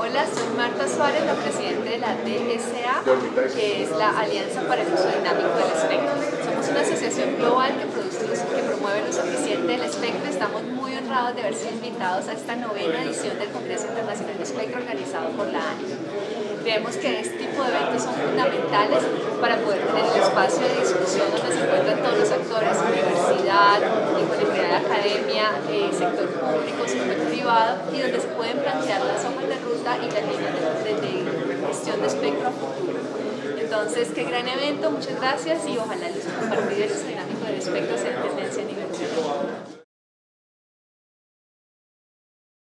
Hola, soy Marta Suárez, la presidenta de la DSA, que es la Alianza para el Uso Dinámico del Espectro. Somos una asociación global que, produce que promueve el uso eficiente del espectro. Estamos muy honrados de haber sido invitados a esta novena edición del Congreso Internacional de Espectro organizado por la ANI. Creemos que este tipo de eventos son fundamentales para poder tener un espacio de discusión donde se encuentran todos los actores, universidad, de academia, eh, sector público, sector privado, y donde se las y las líneas de, gestión de espectro a futuro. Entonces, qué gran evento, muchas gracias y ojalá compartido y el